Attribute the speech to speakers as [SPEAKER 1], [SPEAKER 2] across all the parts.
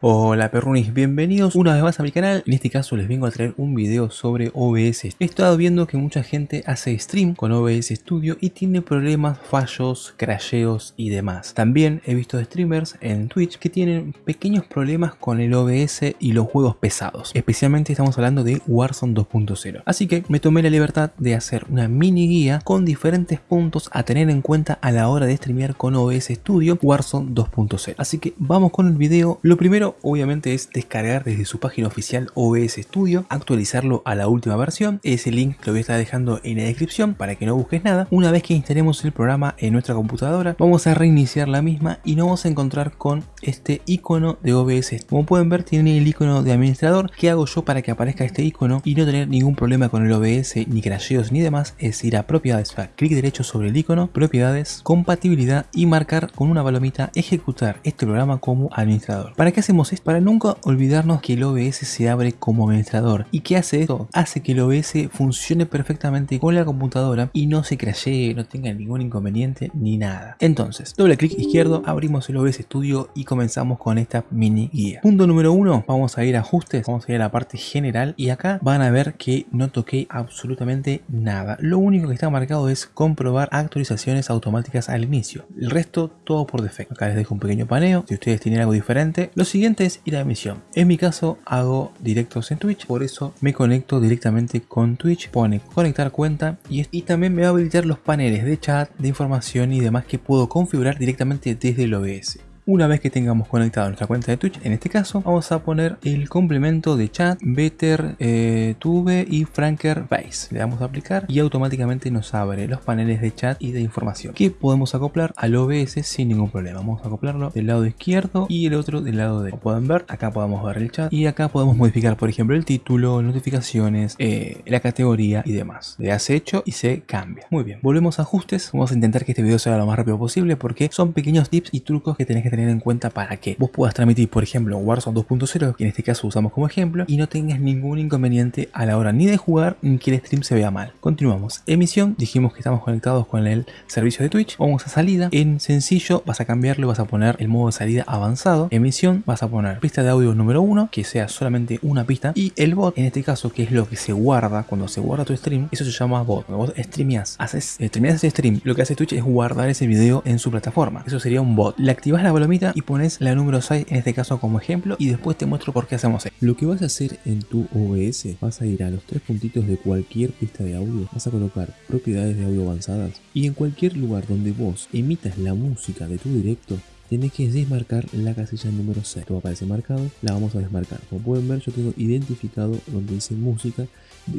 [SPEAKER 1] Hola perrunis, bienvenidos una vez más a mi canal. En este caso les vengo a traer un video sobre OBS. He estado viendo que mucha gente hace stream con OBS Studio y tiene problemas, fallos, crasheos y demás. También he visto streamers en Twitch que tienen pequeños problemas con el OBS y los juegos pesados. Especialmente estamos hablando de Warzone 2.0. Así que me tomé la libertad de hacer una mini guía con diferentes puntos a tener en cuenta a la hora de streamear con OBS Studio Warzone 2.0. Así que vamos con el video. Lo primero obviamente es descargar desde su página oficial OBS Studio, actualizarlo a la última versión, ese link lo voy a estar dejando en la descripción para que no busques nada. Una vez que instalemos el programa en nuestra computadora, vamos a reiniciar la misma y nos vamos a encontrar con este icono de OBS. Como pueden ver tiene el icono de administrador, ¿qué hago yo para que aparezca este icono y no tener ningún problema con el OBS, ni crasheos ni demás? Es ir a propiedades, clic derecho sobre el icono, propiedades, compatibilidad y marcar con una palomita ejecutar este programa como administrador. ¿Para qué hacemos es para nunca olvidarnos que el OBS se abre como administrador. ¿Y qué hace esto? Hace que el OBS funcione perfectamente con la computadora y no se crashee, no tenga ningún inconveniente ni nada. Entonces, doble clic izquierdo, abrimos el OBS Studio y comenzamos con esta mini guía. Punto número uno, vamos a ir a ajustes, vamos a ir a la parte general y acá van a ver que no toqué absolutamente nada. Lo único que está marcado es comprobar actualizaciones automáticas al inicio. El resto todo por defecto. Acá les dejo un pequeño paneo, si ustedes tienen algo diferente. Lo siguiente es ir emisión. En mi caso hago directos en Twitch, por eso me conecto directamente con Twitch. Pone conectar cuenta y, y también me va a habilitar los paneles de chat, de información y demás que puedo configurar directamente desde el OBS. Una vez que tengamos conectado nuestra cuenta de Twitch, en este caso, vamos a poner el complemento de chat, Better eh, Tube y Franker Base. Le damos a aplicar y automáticamente nos abre los paneles de chat y de información que podemos acoplar al OBS sin ningún problema. Vamos a acoplarlo del lado izquierdo y el otro del lado derecho. Como pueden ver, acá podemos ver el chat y acá podemos modificar, por ejemplo, el título, notificaciones, eh, la categoría y demás. Le hace hecho y se cambia. Muy bien, volvemos a ajustes. Vamos a intentar que este video sea lo más rápido posible porque son pequeños tips y trucos que tenés que tener tener en cuenta para que vos puedas transmitir, por ejemplo, Warzone 2.0, que en este caso usamos como ejemplo, y no tengas ningún inconveniente a la hora ni de jugar ni que el stream se vea mal. Continuamos. Emisión, dijimos que estamos conectados con el servicio de Twitch. Vamos a salida. En sencillo vas a cambiarlo, vas a poner el modo de salida avanzado. Emisión, vas a poner pista de audio número 1, que sea solamente una pista. Y el bot, en este caso, que es lo que se guarda cuando se guarda tu stream, eso se llama bot. Cuando vos streameas, haces, streameas ese stream, lo que hace Twitch es guardar ese video en su plataforma. Eso sería un bot. Le activas la y pones la número 6 en este caso como ejemplo y después te muestro por qué hacemos esto.
[SPEAKER 2] Lo que vas a hacer en tu OBS, vas a ir a los tres puntitos de cualquier pista de audio, vas a colocar propiedades de audio avanzadas y en cualquier lugar donde vos emitas la música de tu directo, tenés que desmarcar la casilla número 6. Esto aparece marcado, la vamos a desmarcar. Como pueden ver yo tengo identificado donde dice música,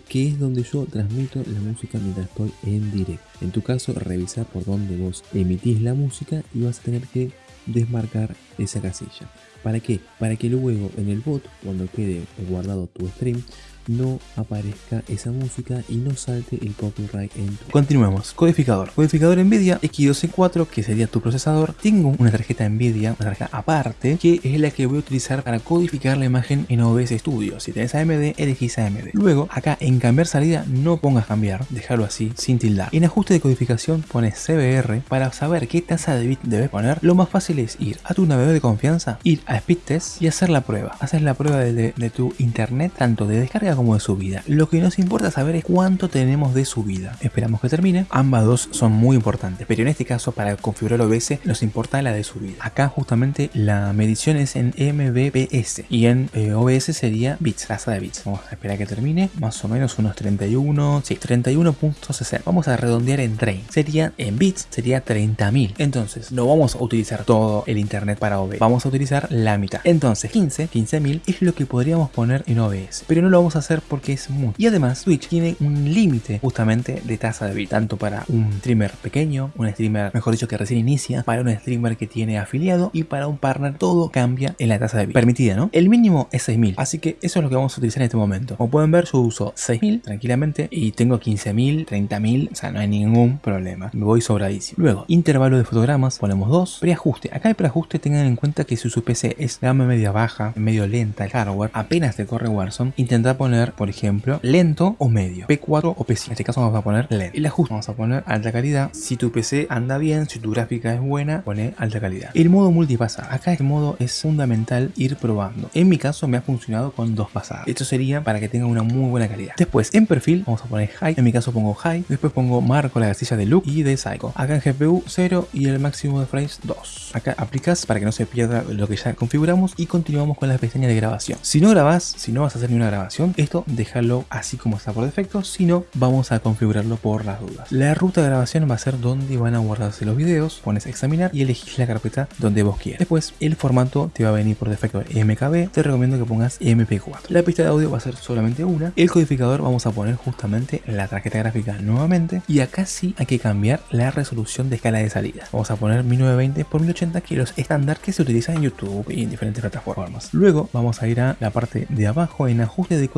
[SPEAKER 2] que es donde yo transmito la música mientras estoy en directo. En tu caso, revisar por donde vos emitís la música y vas a tener que desmarcar esa casilla. ¿Para qué? Para que luego en el bot, cuando quede guardado tu stream, no aparezca esa música y no salte el copyright en tu...
[SPEAKER 1] Continuemos. Codificador. Codificador NVIDIA X264, que sería tu procesador. Tengo una tarjeta NVIDIA, una tarjeta aparte, que es la que voy a utilizar para codificar la imagen en OBS Studio. Si tenés AMD, elegís AMD. Luego, acá en cambiar salida, no pongas cambiar, déjalo así, sin tildar. En ajuste de codificación pones CBR para saber qué tasa de bit debes poner. Lo más fácil es ir a tu navegador de confianza, ir a Speed Test y hacer la prueba. Haces la prueba de, de tu internet, tanto de descarga como de subida. Lo que nos importa saber es cuánto tenemos de subida. Esperamos que termine. Ambas dos son muy importantes, pero en este caso para configurar OBS nos importa la de subida. Acá justamente la medición es en mbps y en eh, OBS sería bits, tasa de bits. Vamos a esperar que termine. Más o menos unos 31, sí, 31.60. Vamos a redondear en 30. Sería en bits, sería 30.000. Entonces no vamos a utilizar todo el internet para OBS. Vamos a utilizar la mitad. Entonces 15, 15.000 es lo que podríamos poner en OBS. Pero no lo vamos a hacer porque es mucho. Y además Twitch tiene un límite justamente de tasa de bit, tanto para un streamer pequeño, un streamer mejor dicho que recién inicia, para un streamer que tiene afiliado y para un partner todo cambia en la tasa de bit permitida, ¿no? El mínimo es 6000, así que eso es lo que vamos a utilizar en este momento. Como pueden ver yo uso 6000 tranquilamente y tengo 15000, 30000, o sea no hay ningún problema, me voy sobradísimo. Luego, intervalo de fotogramas, ponemos 2, preajuste. Acá el preajuste tengan en cuenta que si su PC es gama media baja, medio lenta el hardware, apenas te corre Warzone, intentar poner poner, por ejemplo, lento o medio, P4 o P5. En este caso vamos a poner lento. El ajuste vamos a poner alta calidad. Si tu PC anda bien, si tu gráfica es buena, pone alta calidad. El modo multipasa. Acá este modo es fundamental ir probando. En mi caso me ha funcionado con dos pasadas. Esto sería para que tenga una muy buena calidad. Después en perfil vamos a poner high. En mi caso pongo high. Después pongo marco la casilla de look y de psycho. Acá en GPU 0 y el máximo de frames 2. Acá aplicas para que no se pierda lo que ya configuramos y continuamos con la pestaña de grabación. Si no grabas, si no vas a hacer ni una grabación, esto déjalo así como está por defecto, si no vamos a configurarlo por las dudas. La ruta de grabación va a ser donde van a guardarse los videos, pones examinar y elegís la carpeta donde vos quieras. Después el formato te va a venir por defecto MKB, te recomiendo que pongas MP4. La pista de audio va a ser solamente una. El codificador vamos a poner justamente la tarjeta gráfica nuevamente y acá sí hay que cambiar la resolución de escala de salida. Vamos a poner 1920 x 1080 que los estándar que se utilizan en YouTube y en diferentes plataformas. Luego vamos a ir a la parte de abajo en ajuste de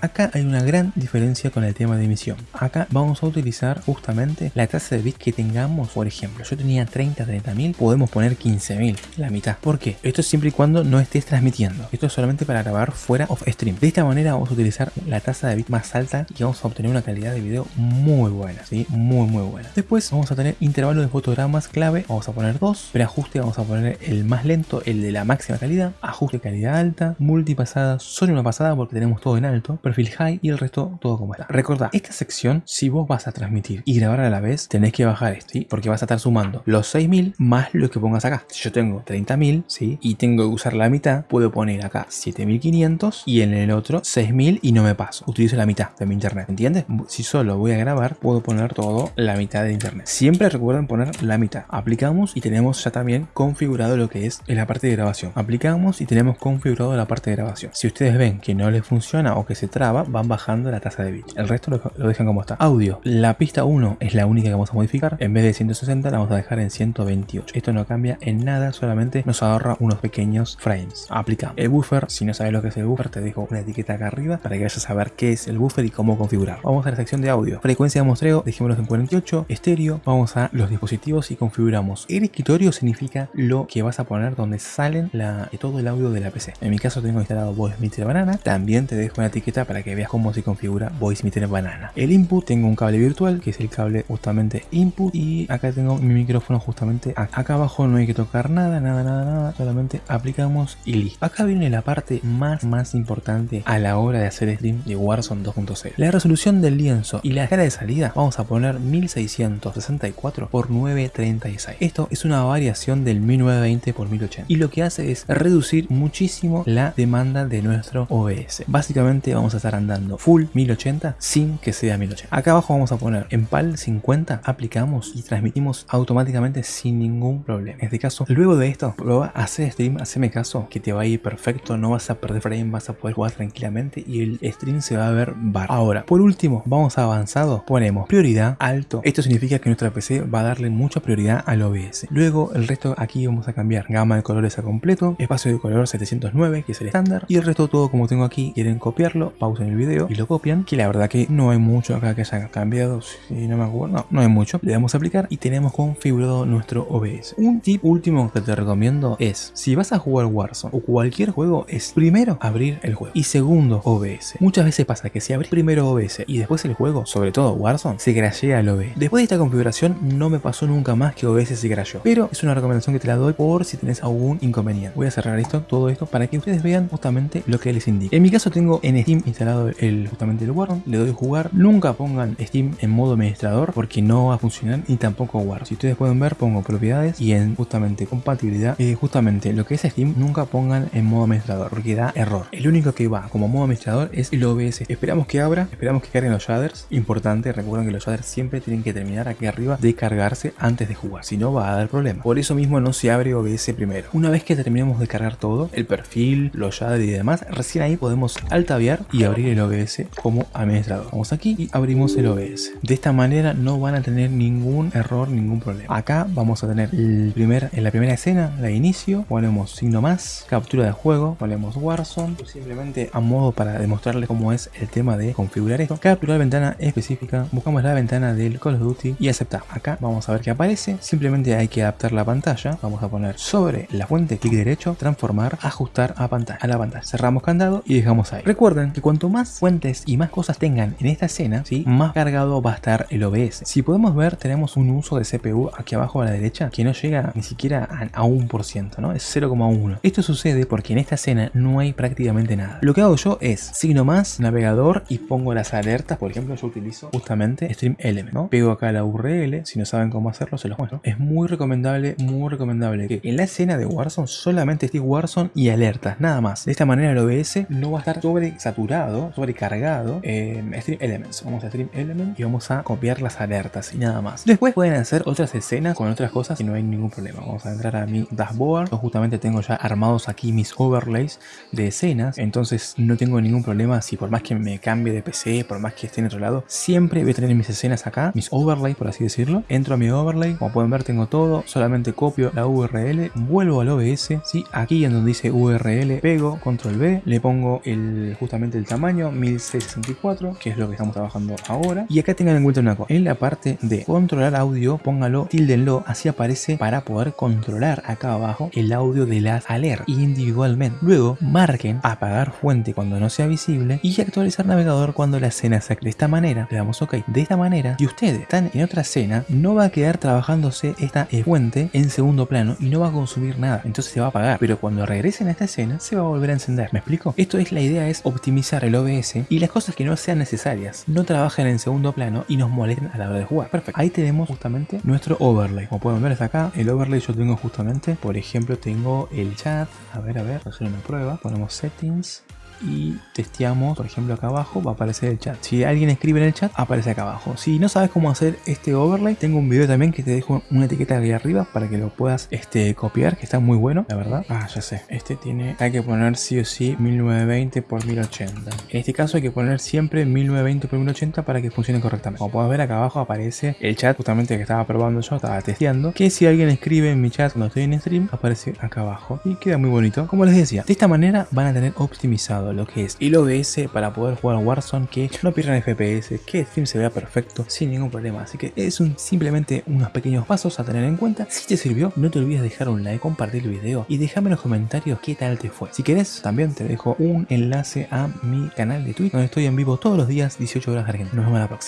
[SPEAKER 1] Acá hay una gran diferencia con el tema de emisión. Acá vamos a utilizar justamente la tasa de bits que tengamos. Por ejemplo, yo tenía 30, 30 mil, podemos poner 15 mil, la mitad. ¿Por qué? Esto es siempre y cuando no estés transmitiendo. Esto es solamente para grabar fuera of stream. De esta manera vamos a utilizar la tasa de bits más alta y vamos a obtener una calidad de video muy buena, ¿sí? Muy, muy buena. Después vamos a tener intervalo de fotogramas clave, vamos a poner dos, ajuste vamos a poner el más lento, el de la máxima calidad, ajuste calidad alta, multipasada, solo una pasada porque tenemos todo en alto, perfil high y el resto todo como está. Recordad, esta sección, si vos vas a transmitir y grabar a la vez, tenés que bajar esto. Porque vas a estar sumando los 6000 más lo que pongas acá. Si yo tengo 30.000, ¿sí? Y tengo que usar la mitad, puedo poner acá 7500 y en el otro 6000 y no me paso. Utilizo la mitad de mi internet, ¿entiendes? Si solo voy a grabar, puedo poner todo la mitad de internet. Siempre recuerden poner la mitad. Aplicamos y tenemos ya también configurado lo que es la parte de grabación. Aplicamos y tenemos configurado la parte de grabación. Si ustedes ven que no les funciona que se traba, van bajando la tasa de bit. El resto lo, dejan como está. Audio. La pista 1 es la única que vamos a modificar. En vez de 160 la vamos a dejar en 128. Esto no cambia en nada, solamente nos ahorra unos pequeños frames. Aplicamos. El buffer, si no sabes lo que es el buffer, te dejo una etiqueta acá arriba para que vayas a saber qué es el buffer y cómo configurar. Vamos a la sección de audio. Frecuencia de muestreo, dejémoslo en 48. Estéreo, vamos a los dispositivos y configuramos. El escritorio significa lo que vas a poner donde salen la, todo el audio de la PC. En mi caso tengo instalado Voice Meter Banana. También te dejo una etiqueta para que veas cómo se configura Voice Meter Banana. El input tengo un cable virtual que es el cable justamente input y acá tengo mi micrófono justamente acá. abajo no hay que tocar nada, nada, nada, nada. Solamente aplicamos y listo. Acá viene la parte más, más importante a la hora de hacer stream de Warzone 2.0. La resolución del lienzo y la escala de salida vamos a poner 1664 por 936. Esto es una variación del 1920 por 1080 y lo que hace es reducir muchísimo la demanda de nuestro OBS. Básicamente vamos a estar andando full 1080 sin que sea 1080. Acá abajo vamos a poner en PAL 50, aplicamos y transmitimos automáticamente sin ningún problema. En este caso, luego de esto, prueba hacer stream, haceme caso, que te va a ir perfecto, no vas a perder frame, vas a poder jugar tranquilamente y el stream se va a ver bar. Ahora, por último, vamos a avanzado, ponemos prioridad alto. Esto significa que nuestra PC va a darle mucha prioridad al OBS. Luego el resto aquí vamos a cambiar gama de colores a completo, espacio de color 709 que es el estándar y el resto todo como tengo aquí, quieren copiarlo, pausen el video y lo copian, que la verdad que no hay mucho acá que se haya cambiado, si no me acuerdo, no, no hay mucho. Le damos a aplicar y tenemos configurado nuestro OBS. Un tip último que te recomiendo es, si vas a jugar Warzone o cualquier juego, es primero abrir el juego y segundo OBS. Muchas veces pasa que si abrís primero OBS y después el juego, sobre todo Warzone, se crashea el OBS. Después de esta configuración no me pasó nunca más que OBS se crasheó, pero es una recomendación que te la doy por si tenés algún inconveniente. Voy a cerrar esto, todo esto, para que ustedes vean justamente lo que les indica. En mi caso tengo en Steam instalado el, justamente el Warzone, le doy jugar. Nunca pongan Steam en modo administrador porque no va a funcionar ni tampoco Warzone. Si ustedes pueden ver, pongo propiedades y en justamente compatibilidad, eh, justamente lo que es Steam, nunca pongan en modo administrador porque da error. El único que va como modo administrador es el OBS. Esperamos que abra, esperamos que carguen los shaders. Importante, recuerden que los shaders siempre tienen que terminar aquí arriba de cargarse antes de jugar, si no va a dar problema. Por eso mismo no se abre OBS primero. Una vez que terminemos de cargar todo, el perfil, los shaders y demás, recién ahí podemos y abrir el OBS como administrador. Vamos aquí y abrimos el OBS. De esta manera no van a tener ningún error, ningún problema. Acá vamos a tener el primer, en la primera escena, la inicio, ponemos signo más, captura de juego, ponemos Warzone, simplemente a modo para demostrarles cómo es el tema de configurar esto. Capturar ventana específica, buscamos la ventana del Call of Duty y aceptar. Acá vamos a ver qué aparece, simplemente hay que adaptar la pantalla, vamos a poner sobre la fuente, clic derecho, transformar, ajustar a pantalla, a la pantalla. Cerramos candado y dejamos ahí. Recuerden Recuerden que cuanto más fuentes y más cosas tengan en esta escena, ¿sí? más cargado va a estar el OBS. Si podemos ver, tenemos un uso de CPU aquí abajo a la derecha que no llega ni siquiera a, un por ciento, ¿no? Es 0,1. Esto sucede porque en esta escena no hay prácticamente nada. Lo que hago yo es signo más, navegador y pongo las alertas. Por ejemplo, yo utilizo justamente Stream Element, ¿no? Pego acá la URL, si no saben cómo hacerlo, se los muestro. Es muy recomendable, muy recomendable que en la escena de Warzone solamente esté Warzone y alertas, nada más. De esta manera el OBS no va a estar sobresaturado, sobrecargado en Stream Elements. Vamos a Stream Elements y vamos a copiar las alertas y nada más. Después pueden hacer otras escenas con otras cosas y no hay ningún problema. Vamos a entrar a mi dashboard. Yo justamente tengo ya armados aquí mis overlays de escenas. Entonces no tengo ningún problema si por más que me cambie de PC, por más que esté en otro lado, siempre voy a tener mis escenas acá, mis overlays por así decirlo. Entro a mi overlay, como pueden ver tengo todo, solamente copio la URL, vuelvo al OBS, ¿sí? aquí en donde dice URL, pego, control B, le pongo el, justamente el tamaño 1664, que es lo que estamos trabajando ahora. Y acá tengan en cuenta una cosa, en la parte de controlar audio, póngalo, tildenlo, así aparece para poder controlar acá abajo el audio de las alertas individualmente. Luego marquen apagar fuente cuando no sea visible y actualizar navegador cuando la escena se De esta manera le damos ok. De esta manera, si ustedes están en otra escena, no va a quedar trabajándose esta fuente en segundo plano y no va a consumir nada. Entonces se va a apagar. Pero cuando regresen a esta escena, se va a volver a encender. ¿Me explico? Esto es la idea es optimizar el OBS y las cosas que no sean necesarias no trabajen en segundo plano y nos molesten a la hora de jugar. Perfecto. Ahí tenemos justamente nuestro overlay. Como pueden ver hasta acá, el overlay yo tengo justamente, por ejemplo, tengo el chat. A ver, a ver, hacer una prueba. Ponemos settings y testeamos, por ejemplo acá abajo va a aparecer el chat. Si alguien escribe en el chat, aparece acá abajo. Si no sabes cómo hacer este overlay, tengo un video también que te dejo una etiqueta aquí arriba para que lo puedas este, copiar, que está muy bueno, la verdad. Ah, ya sé, este tiene, hay que poner sí o sí 1920 x 1080. En este caso hay que poner siempre 1920 x 1080 para que funcione correctamente. Como puedes ver acá abajo aparece el chat justamente que estaba probando yo, estaba testeando, que si alguien escribe en mi chat cuando estoy en stream, aparece acá abajo y queda muy bonito. Como les decía, de esta manera van a tener optimizado lo que es el OBS para poder jugar Warzone, que no pierdan FPS, que el stream se vea perfecto sin ningún problema. Así que es simplemente unos pequeños pasos a tener en cuenta. Si te sirvió, no te olvides dejar un like, compartir el video y déjame en los comentarios qué tal te fue. Si querés, también te dejo un enlace a mi canal de Twitch, donde estoy en vivo todos los días, 18 horas de Argentina. Nos vemos la próxima.